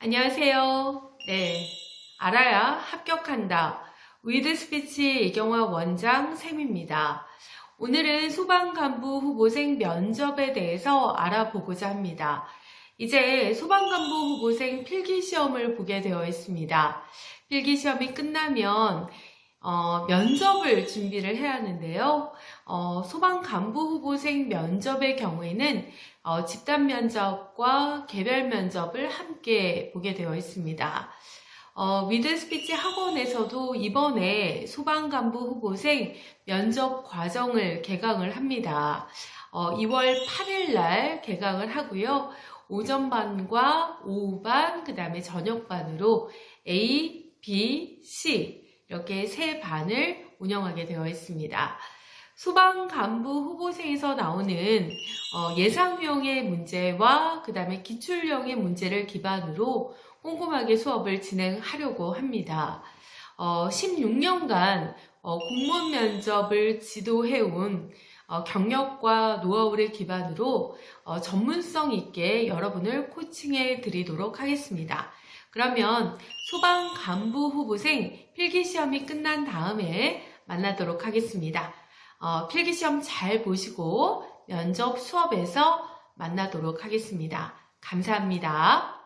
안녕하세요. 네. 알아야 합격한다. 위드 스피치 이경화 원장 쌤입니다. 오늘은 소방간부 후보생 면접에 대해서 알아보고자 합니다. 이제 소방간부 후보생 필기시험을 보게 되어 있습니다. 필기시험이 끝나면 어, 면접을 준비를 해야 하는데요. 어, 소방 간부 후보생 면접의 경우에는 어, 집단 면접과 개별 면접을 함께 보게 되어 있습니다. 어, 위드 스피치 학원에서도 이번에 소방 간부 후보생 면접 과정을 개강을 합니다. 어, 2월 8일 날 개강을 하고요. 오전반과 오후반, 그 다음에 저녁반으로 A, B, C 이렇게 세 반을 운영하게 되어 있습니다. 소방 간부 후보생에서 나오는 어, 예상형의 문제와 그 다음에 기출형의 문제를 기반으로 꼼꼼하게 수업을 진행하려고 합니다. 어, 16년간 어, 공무원 면접을 지도해온 어, 경력과 노하우를 기반으로 어, 전문성 있게 여러분을 코칭해 드리도록 하겠습니다. 그러면 소방 간부 후보생 필기시험이 끝난 다음에 만나도록 하겠습니다. 어, 필기시험 잘 보시고 면접 수업에서 만나도록 하겠습니다. 감사합니다.